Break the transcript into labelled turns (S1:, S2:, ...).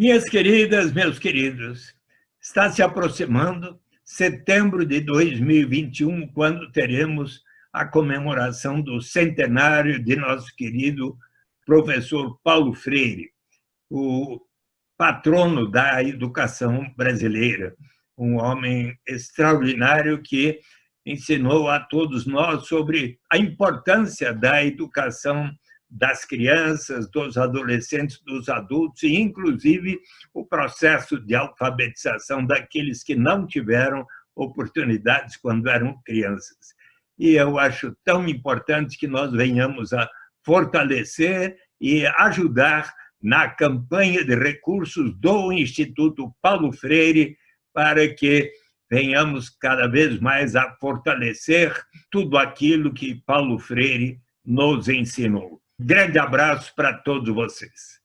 S1: Minhas queridas, meus queridos, está se aproximando setembro de 2021, quando teremos a comemoração do centenário de nosso querido professor Paulo Freire, o patrono da educação brasileira, um homem extraordinário que ensinou a todos nós sobre a importância da educação das crianças, dos adolescentes, dos adultos, e inclusive o processo de alfabetização daqueles que não tiveram oportunidades quando eram crianças. E eu acho tão importante que nós venhamos a fortalecer e ajudar na campanha de recursos do Instituto Paulo Freire para que venhamos cada vez mais a fortalecer tudo aquilo que Paulo Freire nos ensinou. Grande abraço para todos vocês.